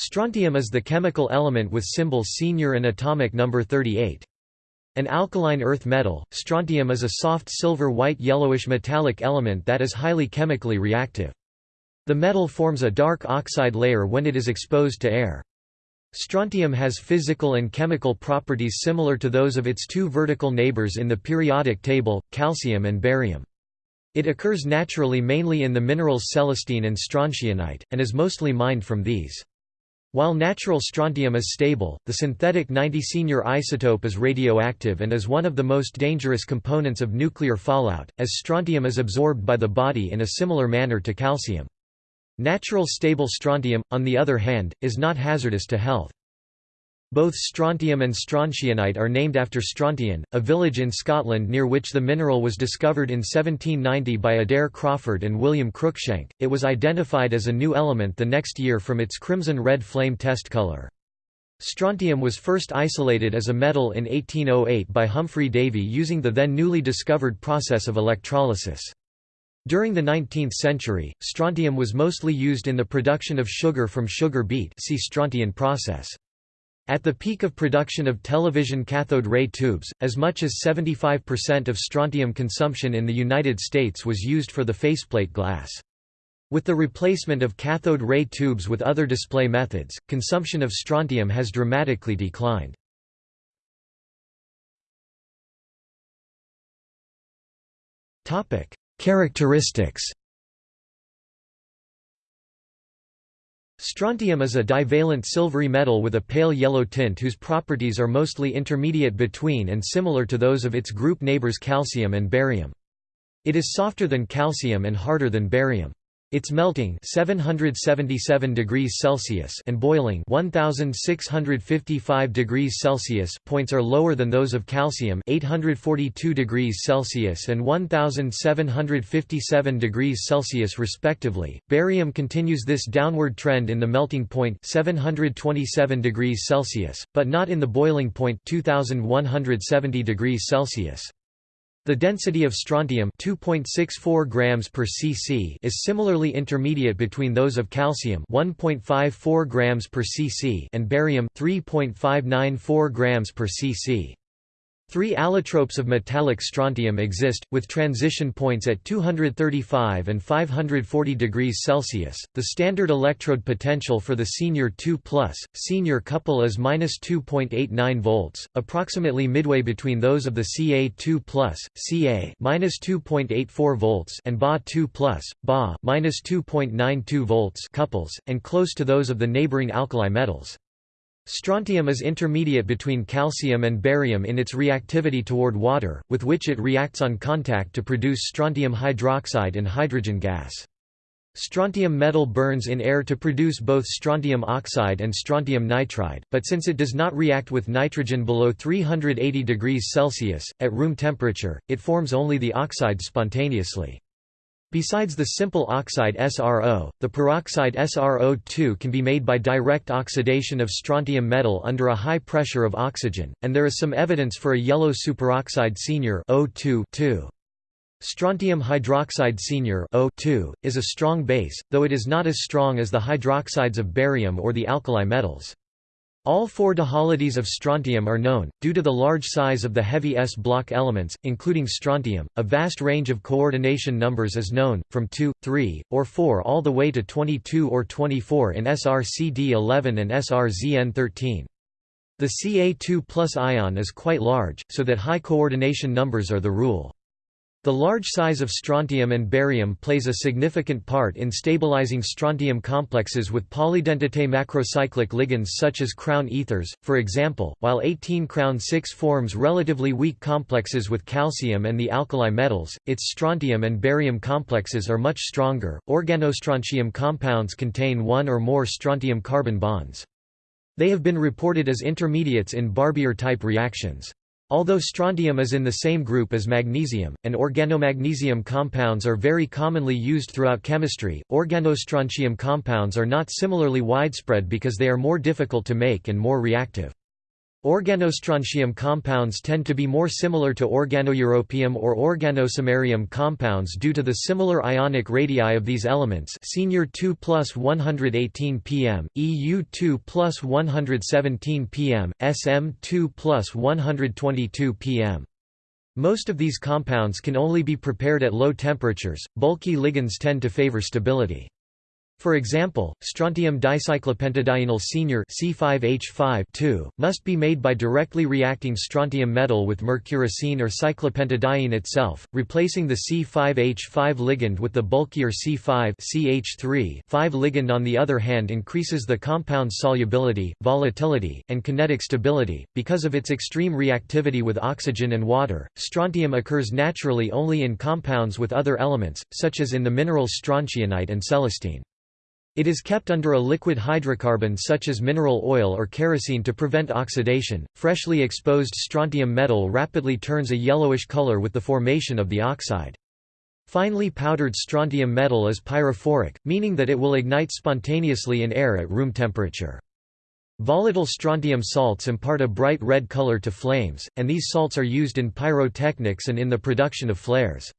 Strontium is the chemical element with symbol senior and atomic number 38. An alkaline earth metal, strontium is a soft silver-white yellowish metallic element that is highly chemically reactive. The metal forms a dark oxide layer when it is exposed to air. Strontium has physical and chemical properties similar to those of its two vertical neighbors in the periodic table, calcium and barium. It occurs naturally mainly in the minerals celestine and strontianite, and is mostly mined from these. While natural strontium is stable, the synthetic 90 senior isotope is radioactive and is one of the most dangerous components of nuclear fallout, as strontium is absorbed by the body in a similar manner to calcium. Natural stable strontium, on the other hand, is not hazardous to health. Both strontium and strontianite are named after Strontian, a village in Scotland near which the mineral was discovered in 1790 by Adair Crawford and William Cruikshank. It was identified as a new element the next year from its crimson red flame test color. Strontium was first isolated as a metal in 1808 by Humphry Davy using the then newly discovered process of electrolysis. During the 19th century, strontium was mostly used in the production of sugar from sugar beet see Strontian process. At the peak of production of television cathode ray tubes, as much as 75% of strontium consumption in the United States was used for the faceplate glass. With the replacement of cathode ray tubes with other display methods, consumption of strontium has dramatically declined. Characteristics Strontium is a divalent silvery metal with a pale yellow tint whose properties are mostly intermediate between and similar to those of its group neighbors calcium and barium. It is softer than calcium and harder than barium. Its melting 777 degrees Celsius and boiling 1655 degrees Celsius points are lower than those of calcium 842 degrees Celsius and 1757 degrees Celsius respectively. Barium continues this downward trend in the melting point 727 degrees Celsius, but not in the boiling point 2170 degrees Celsius. The density of strontium 2.64 grams per cc is similarly intermediate between those of calcium 1.54 grams per cc and barium 3.594 grams per cc. Three allotropes of metallic strontium exist, with transition points at 235 and 540 degrees Celsius. The standard electrode potential for the senior 2 senior couple is -2.89 volts, approximately midway between those of the Ca2 Ca -2.84 volts and Ba2 Ba -2.92 volts couples, and close to those of the neighboring alkali metals. Strontium is intermediate between calcium and barium in its reactivity toward water, with which it reacts on contact to produce strontium hydroxide and hydrogen gas. Strontium metal burns in air to produce both strontium oxide and strontium nitride, but since it does not react with nitrogen below 380 degrees Celsius, at room temperature, it forms only the oxide spontaneously. Besides the simple oxide SRO, the peroxide SRO2 can be made by direct oxidation of strontium metal under a high pressure of oxygen, and there is some evidence for a yellow superoxide senior O2 Strontium hydroxide senior O2, is a strong base, though it is not as strong as the hydroxides of barium or the alkali metals. All four dihalides of strontium are known, due to the large size of the heavy S block elements, including strontium. A vast range of coordination numbers is known, from 2, 3, or 4 all the way to 22 or 24 in SRCD11 and SRZN13. The Ca2 ion is quite large, so that high coordination numbers are the rule. The large size of strontium and barium plays a significant part in stabilizing strontium complexes with polydentate macrocyclic ligands such as crown ethers, for example, while 18 crown 6 forms relatively weak complexes with calcium and the alkali metals, its strontium and barium complexes are much stronger. Organostrontium compounds contain one or more strontium carbon bonds. They have been reported as intermediates in Barbier-type reactions. Although strontium is in the same group as magnesium, and organomagnesium compounds are very commonly used throughout chemistry, organostrontium compounds are not similarly widespread because they are more difficult to make and more reactive. Organostrontium compounds tend to be more similar to organoeuropium or organosamarium compounds due to the similar ionic radii of these elements senior 2 plus 118 pm, EU 2 plus 117 pm, SM 2 plus 122 pm. Most of these compounds can only be prepared at low temperatures, bulky ligands tend to favor stability. For example, strontium dicyclopentadienyl senior C5H5 must be made by directly reacting strontium metal with mercurocene or cyclopentadiene itself, replacing the C5H5 ligand with the bulkier C5 CH3 5 ligand on the other hand increases the compound's solubility, volatility, and kinetic stability. Because of its extreme reactivity with oxygen and water, strontium occurs naturally only in compounds with other elements, such as in the minerals strontianite and celestine. It is kept under a liquid hydrocarbon such as mineral oil or kerosene to prevent oxidation. Freshly exposed strontium metal rapidly turns a yellowish color with the formation of the oxide. Finely powdered strontium metal is pyrophoric, meaning that it will ignite spontaneously in air at room temperature. Volatile strontium salts impart a bright red color to flames, and these salts are used in pyrotechnics and in the production of flares.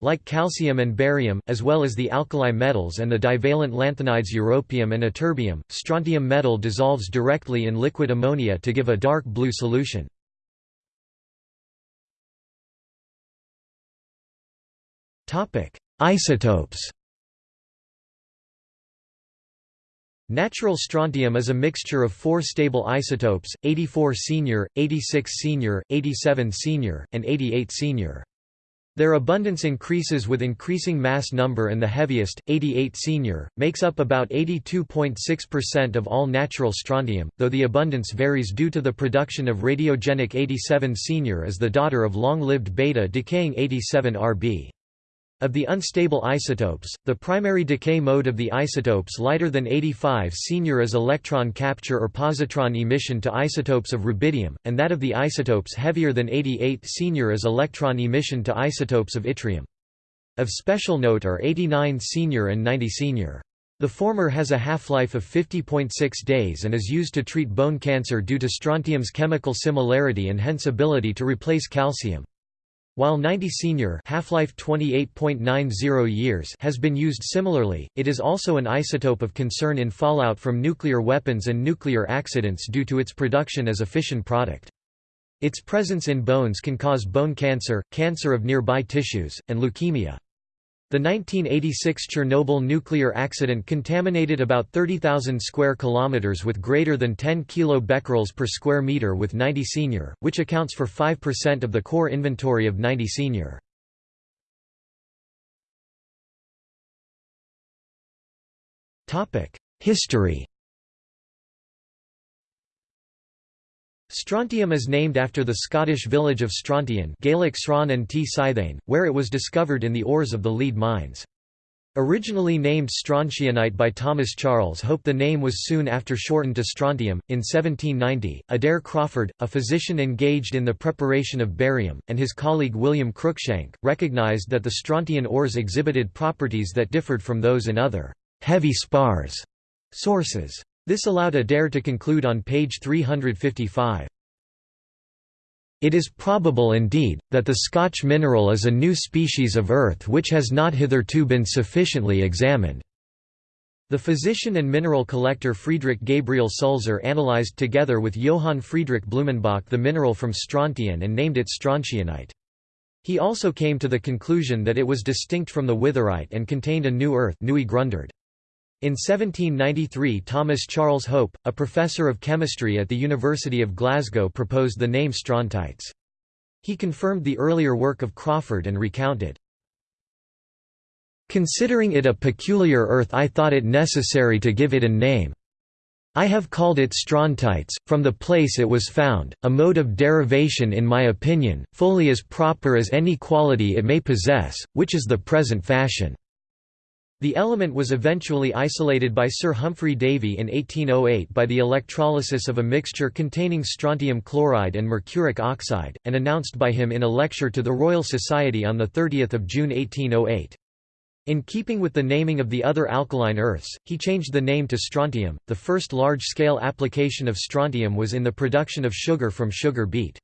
Like calcium and barium, as well as the alkali metals and the divalent lanthanides europium and ytterbium, strontium metal dissolves directly in liquid ammonia to give a dark blue solution. Isotopes Natural strontium is a mixture of four stable isotopes, 84 senior, 86 senior, 87 senior, and 88 senior. Their abundance increases with increasing mass number and the heaviest, 88 senior, makes up about 82.6% of all natural strontium, though the abundance varies due to the production of radiogenic 87 senior as the daughter of long-lived beta-decaying 87 Rb. Of the unstable isotopes, the primary decay mode of the isotopes lighter than 85 senior is electron capture or positron emission to isotopes of rubidium, and that of the isotopes heavier than 88 senior is electron emission to isotopes of yttrium. Of special note are 89 senior and 90 senior. The former has a half-life of 50.6 days and is used to treat bone cancer due to strontium's chemical similarity and hence ability to replace calcium. While 90 senior half-life 28.90 years has been used similarly, it is also an isotope of concern in fallout from nuclear weapons and nuclear accidents due to its production as a fission product. Its presence in bones can cause bone cancer, cancer of nearby tissues, and leukemia. The 1986 Chernobyl nuclear accident contaminated about 30,000 square kilometers with greater than 10 kilobecquerels per square meter with 90 senior, which accounts for 5% of the core inventory of 90 senior. Topic: History Strontium is named after the Scottish village of Strontian Gaelic Sran and T. Scythane, where it was discovered in the ores of the lead mines. Originally named strontianite by Thomas Charles Hope the name was soon after shortened to strontium. In 1790, Adair Crawford, a physician engaged in the preparation of barium, and his colleague William Cruikshank, recognized that the strontian ores exhibited properties that differed from those in other heavy spars sources. This allowed Adair to conclude on page 355. It is probable indeed, that the Scotch mineral is a new species of earth which has not hitherto been sufficiently examined. The physician and mineral collector Friedrich Gabriel Sulzer analyzed together with Johann Friedrich Blumenbach the mineral from strontian and named it strontianite. He also came to the conclusion that it was distinct from the witherite and contained a new earth Neue Grunderde. In 1793 Thomas Charles Hope, a professor of chemistry at the University of Glasgow proposed the name strontites. He confirmed the earlier work of Crawford and recounted, Considering it a peculiar earth I thought it necessary to give it a name. I have called it strontites, from the place it was found, a mode of derivation in my opinion, fully as proper as any quality it may possess, which is the present fashion. The element was eventually isolated by Sir Humphry Davy in 1808 by the electrolysis of a mixture containing strontium chloride and mercuric oxide, and announced by him in a lecture to the Royal Society on 30 June 1808. In keeping with the naming of the other alkaline earths, he changed the name to strontium. The first large-scale application of strontium was in the production of sugar from sugar beet.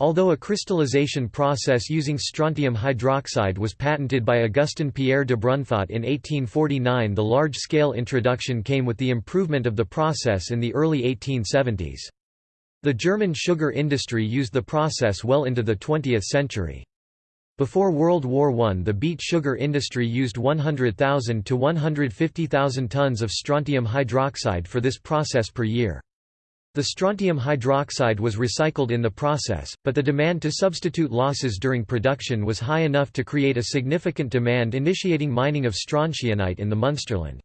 Although a crystallization process using strontium hydroxide was patented by Augustin Pierre Dubrunfaut in 1849 the large-scale introduction came with the improvement of the process in the early 1870s. The German sugar industry used the process well into the 20th century. Before World War I the beet sugar industry used 100,000 to 150,000 tons of strontium hydroxide for this process per year. The strontium hydroxide was recycled in the process, but the demand to substitute losses during production was high enough to create a significant demand initiating mining of strontianite in the Munsterland.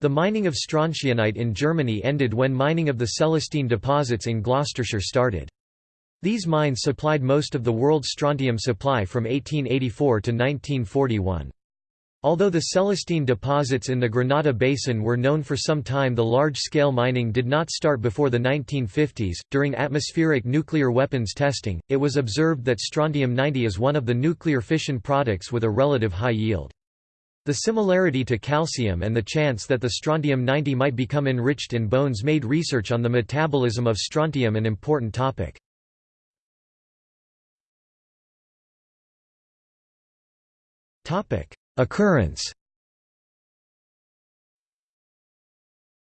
The mining of strontianite in Germany ended when mining of the Celestine deposits in Gloucestershire started. These mines supplied most of the world's strontium supply from 1884 to 1941. Although the Celestine deposits in the Granada Basin were known for some time the large-scale mining did not start before the 1950s. During atmospheric nuclear weapons testing, it was observed that strontium-90 is one of the nuclear fission products with a relative high yield. The similarity to calcium and the chance that the strontium-90 might become enriched in bones made research on the metabolism of strontium an important topic. Topic: Occurrence.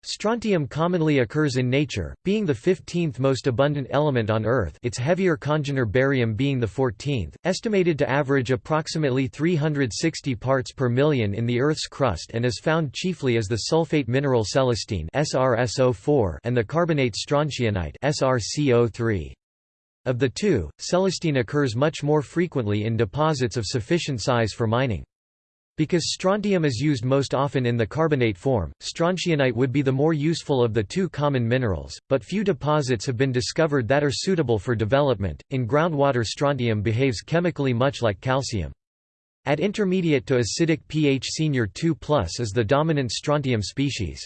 Strontium commonly occurs in nature, being the 15th most abundant element on Earth its heavier congener barium being the 14th, estimated to average approximately 360 parts per million in the Earth's crust and is found chiefly as the sulfate mineral celestine and the carbonate strontianite SrCO3. Of the two, celestine occurs much more frequently in deposits of sufficient size for mining. Because strontium is used most often in the carbonate form, strontianite would be the more useful of the two common minerals, but few deposits have been discovered that are suitable for development. In groundwater, strontium behaves chemically much like calcium. At intermediate to acidic pH senior 2 is the dominant strontium species.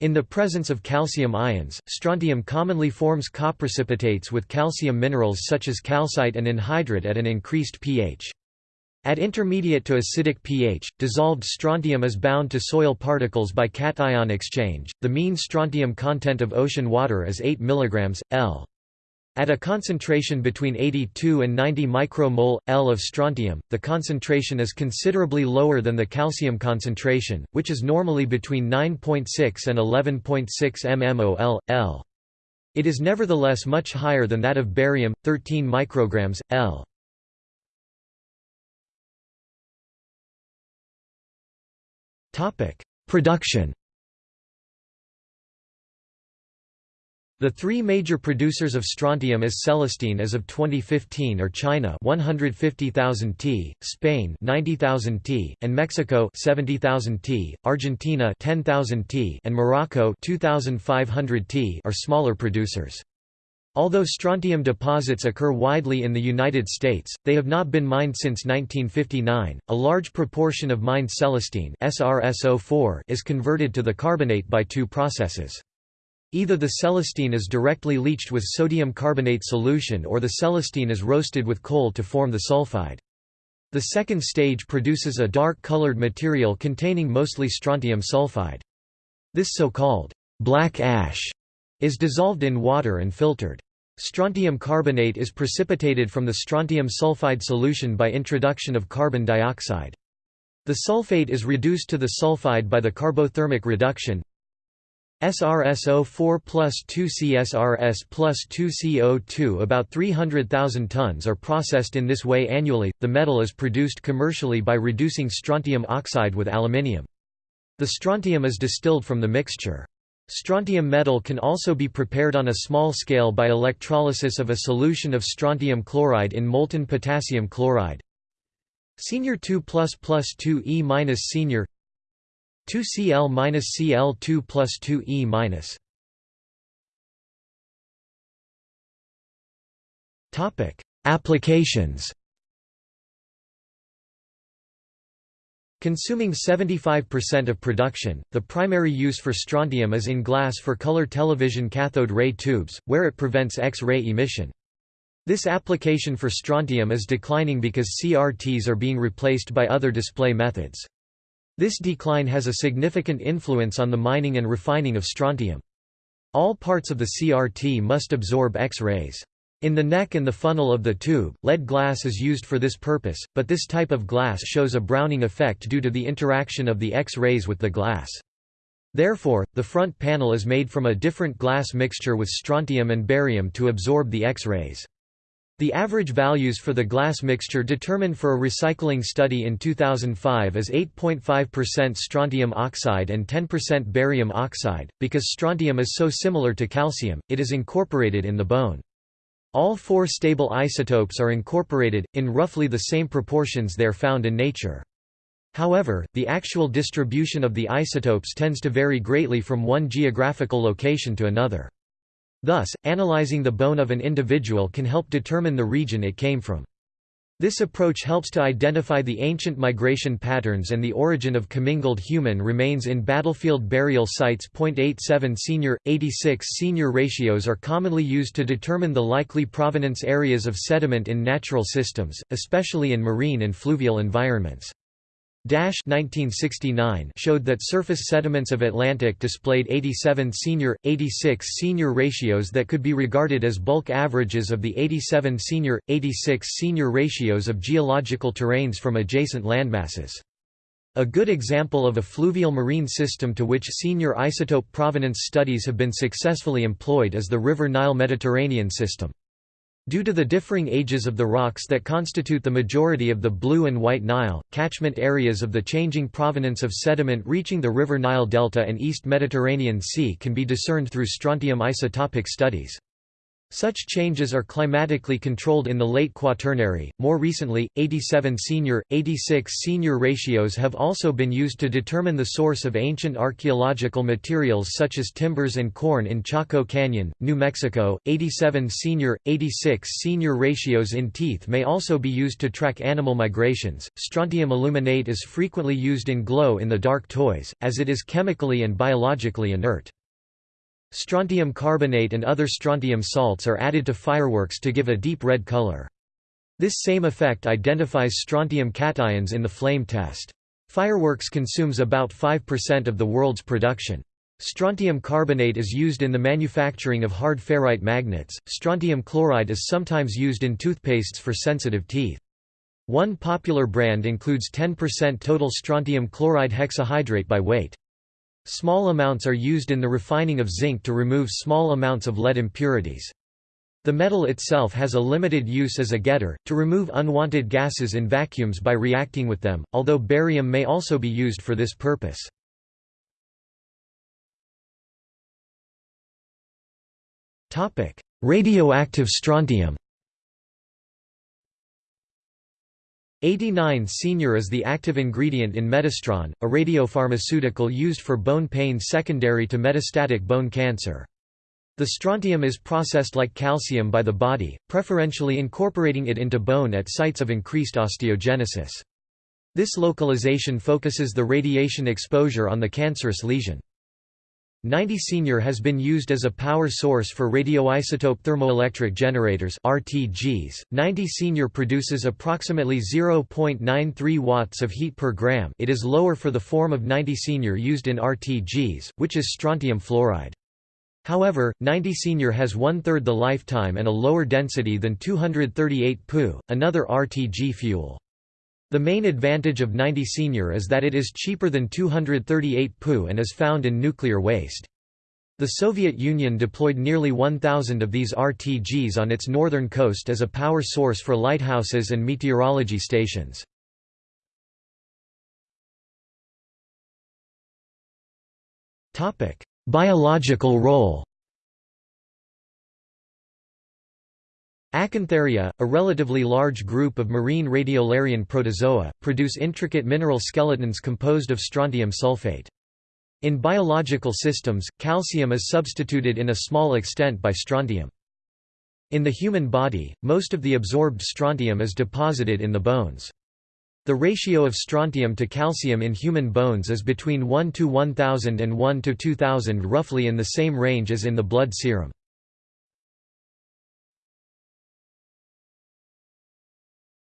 In the presence of calcium ions, strontium commonly forms coprecipitates with calcium minerals such as calcite and anhydrite at an increased pH. At intermediate to acidic pH, dissolved strontium is bound to soil particles by cation exchange. The mean strontium content of ocean water is 8 mg, L. At a concentration between 82 and 90 micromole, L of strontium, the concentration is considerably lower than the calcium concentration, which is normally between 9.6 and 11.6 mmol, L. It is nevertheless much higher than that of barium, 13 micrograms, L. Production The three major producers of strontium as Celestine as of 2015 are China 150,000 t, Spain 90,000 t, and Mexico 70,000 t, Argentina 10,000 t, and Morocco 2,500 t are smaller producers. Although strontium deposits occur widely in the United States, they have not been mined since 1959. A large proportion of mined celestine SrSO4 is converted to the carbonate by two processes. Either the celestine is directly leached with sodium carbonate solution or the celestine is roasted with coal to form the sulfide. The second stage produces a dark-colored material containing mostly strontium sulfide. This so-called black ash is dissolved in water and filtered. Strontium carbonate is precipitated from the strontium sulfide solution by introduction of carbon dioxide. The sulfate is reduced to the sulfide by the carbothermic reduction, SrSO4 plus 2CSRS plus 2CO2 About 300,000 tons are processed in this way annually. The metal is produced commercially by reducing strontium oxide with aluminium. The strontium is distilled from the mixture. Strontium metal can also be prepared on a small scale by electrolysis of a solution of strontium chloride in molten potassium chloride. Senior 2 plus plus 2 E minus senior 2 Cl minus Cl 2 plus 2 E minus. Topic: Applications. Consuming 75% of production, the primary use for strontium is in glass for color television cathode ray tubes, where it prevents X-ray emission. This application for strontium is declining because CRTs are being replaced by other display methods. This decline has a significant influence on the mining and refining of strontium. All parts of the CRT must absorb X-rays. In the neck and the funnel of the tube, lead glass is used for this purpose, but this type of glass shows a browning effect due to the interaction of the X-rays with the glass. Therefore, the front panel is made from a different glass mixture with strontium and barium to absorb the X-rays. The average values for the glass mixture determined for a recycling study in 2005 is 8.5% strontium oxide and 10% barium oxide. Because strontium is so similar to calcium, it is incorporated in the bone. All four stable isotopes are incorporated, in roughly the same proportions they are found in nature. However, the actual distribution of the isotopes tends to vary greatly from one geographical location to another. Thus, analyzing the bone of an individual can help determine the region it came from. This approach helps to identify the ancient migration patterns and the origin of commingled human remains in battlefield burial sites. 0.87 senior, 86 senior ratios are commonly used to determine the likely provenance areas of sediment in natural systems, especially in marine and fluvial environments. Dasch 1969 showed that surface sediments of Atlantic displayed 87 senior, 86 senior ratios that could be regarded as bulk averages of the 87 senior, 86 senior ratios of geological terrains from adjacent landmasses. A good example of a fluvial marine system to which senior isotope provenance studies have been successfully employed is the River Nile Mediterranean system. Due to the differing ages of the rocks that constitute the majority of the Blue and White Nile, catchment areas of the changing provenance of sediment reaching the River Nile Delta and East Mediterranean Sea can be discerned through strontium isotopic studies. Such changes are climatically controlled in the late Quaternary. More recently, 87 senior, 86 senior ratios have also been used to determine the source of ancient archaeological materials such as timbers and corn in Chaco Canyon, New Mexico. 87 senior, 86 senior ratios in teeth may also be used to track animal migrations. Strontium aluminate is frequently used in glow in the dark toys, as it is chemically and biologically inert. Strontium carbonate and other strontium salts are added to fireworks to give a deep red color. This same effect identifies strontium cations in the flame test. Fireworks consumes about 5% of the world's production. Strontium carbonate is used in the manufacturing of hard ferrite magnets. Strontium chloride is sometimes used in toothpastes for sensitive teeth. One popular brand includes 10% total strontium chloride hexahydrate by weight. Small amounts are used in the refining of zinc to remove small amounts of lead impurities. The metal itself has a limited use as a getter, to remove unwanted gases in vacuums by reacting with them, although barium may also be used for this purpose. Radioactive strontium 89 Senior is the active ingredient in Metastron, a radiopharmaceutical used for bone pain secondary to metastatic bone cancer. The strontium is processed like calcium by the body, preferentially incorporating it into bone at sites of increased osteogenesis. This localization focuses the radiation exposure on the cancerous lesion. 90 Senior has been used as a power source for radioisotope thermoelectric generators RTGs. 90 Senior produces approximately 0.93 watts of heat per gram. It is lower for the form of 90 Senior used in RTGs, which is strontium fluoride. However, 90 Senior has one-third the lifetime and a lower density than 238 Pu, another RTG fuel. The main advantage of 90 Senior is that it is cheaper than 238 Pu and is found in nuclear waste. The Soviet Union deployed nearly 1,000 of these RTGs on its northern coast as a power source for lighthouses and meteorology stations. Biological role Acantharia, a relatively large group of marine radiolarian protozoa, produce intricate mineral skeletons composed of strontium sulfate. In biological systems, calcium is substituted in a small extent by strontium. In the human body, most of the absorbed strontium is deposited in the bones. The ratio of strontium to calcium in human bones is between 1 to 1000 and 1 to 2000 roughly in the same range as in the blood serum.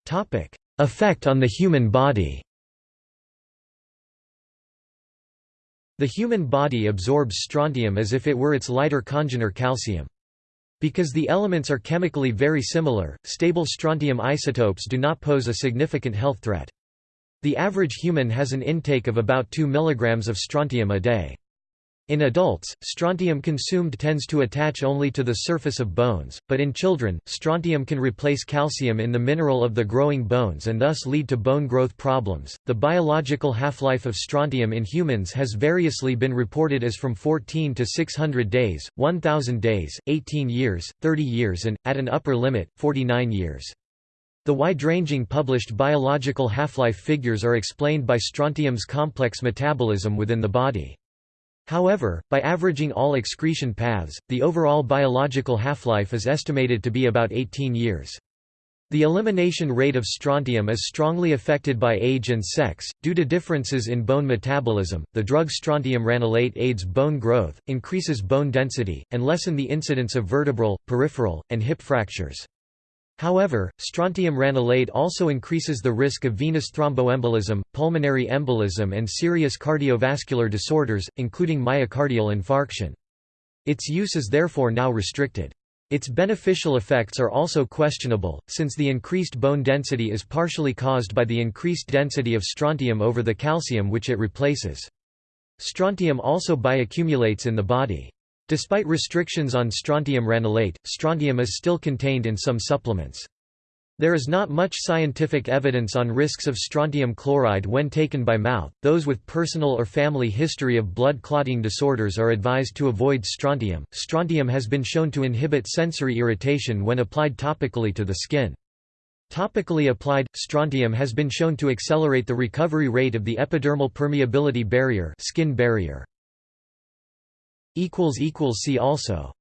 Topic: Effect on the human body. The human body absorbs strontium as if it were its lighter congener calcium. Because the elements are chemically very similar, stable strontium isotopes do not pose a significant health threat. The average human has an intake of about 2 mg of strontium a day. In adults, strontium consumed tends to attach only to the surface of bones, but in children, strontium can replace calcium in the mineral of the growing bones and thus lead to bone growth problems. The biological half-life of strontium in humans has variously been reported as from 14 to 600 days, 1000 days, 18 years, 30 years and at an upper limit, 49 years. The wide-ranging published biological half-life figures are explained by strontium's complex metabolism within the body. However, by averaging all excretion paths, the overall biological half-life is estimated to be about 18 years. The elimination rate of strontium is strongly affected by age and sex. Due to differences in bone metabolism, the drug strontium ranelate aids bone growth, increases bone density, and lessen the incidence of vertebral, peripheral, and hip fractures. However, strontium ranelate also increases the risk of venous thromboembolism, pulmonary embolism and serious cardiovascular disorders, including myocardial infarction. Its use is therefore now restricted. Its beneficial effects are also questionable, since the increased bone density is partially caused by the increased density of strontium over the calcium which it replaces. Strontium also bioaccumulates in the body. Despite restrictions on strontium ranelate, strontium is still contained in some supplements. There is not much scientific evidence on risks of strontium chloride when taken by mouth. Those with personal or family history of blood clotting disorders are advised to avoid strontium. Strontium has been shown to inhibit sensory irritation when applied topically to the skin. Topically applied, strontium has been shown to accelerate the recovery rate of the epidermal permeability barrier, skin barrier. See also